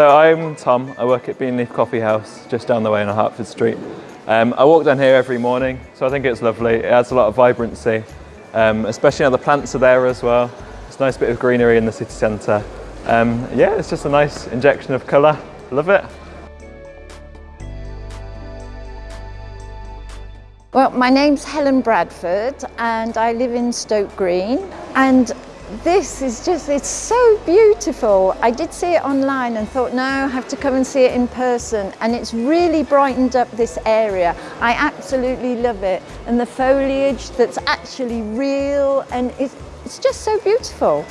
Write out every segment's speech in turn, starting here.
So I'm Tom, I work at Beanleaf Coffee House just down the way on Hertford Street. Um, I walk down here every morning, so I think it's lovely. It adds a lot of vibrancy, um, especially now the plants are there as well. It's a nice bit of greenery in the city centre. Um, yeah, it's just a nice injection of colour. Love it. Well, my name's Helen Bradford and I live in Stoke Green and this is just, it's so beautiful. I did see it online and thought, no, I have to come and see it in person. And it's really brightened up this area. I absolutely love it. And the foliage that's actually real and it's, it's just so beautiful.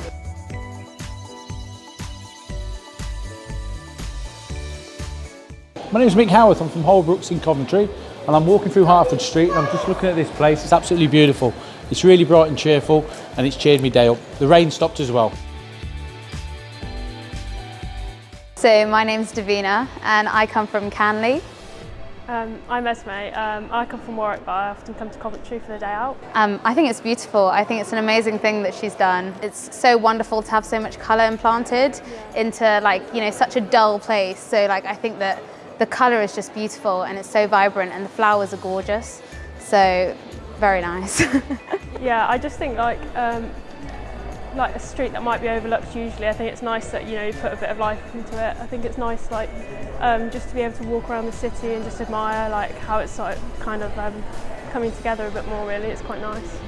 My name is Mick Howarth, I'm from Holbrooks in Coventry and I'm walking through Hertford Street and I'm just looking at this place, it's absolutely beautiful. It's really bright and cheerful and it's cheered me day up. The rain stopped as well. So my name's Davina and I come from Canley. Um, I'm Esme. Um, I come from Warwick but I often come to Coventry for the day out. Um, I think it's beautiful. I think it's an amazing thing that she's done. It's so wonderful to have so much colour implanted yeah. into like, you know, such a dull place. So like I think that the colour is just beautiful and it's so vibrant and the flowers are gorgeous. So very nice. Yeah, I just think like um, like a street that might be overlooked usually. I think it's nice that you know you put a bit of life into it. I think it's nice like um, just to be able to walk around the city and just admire like how it's like kind of um, coming together a bit more. Really, it's quite nice.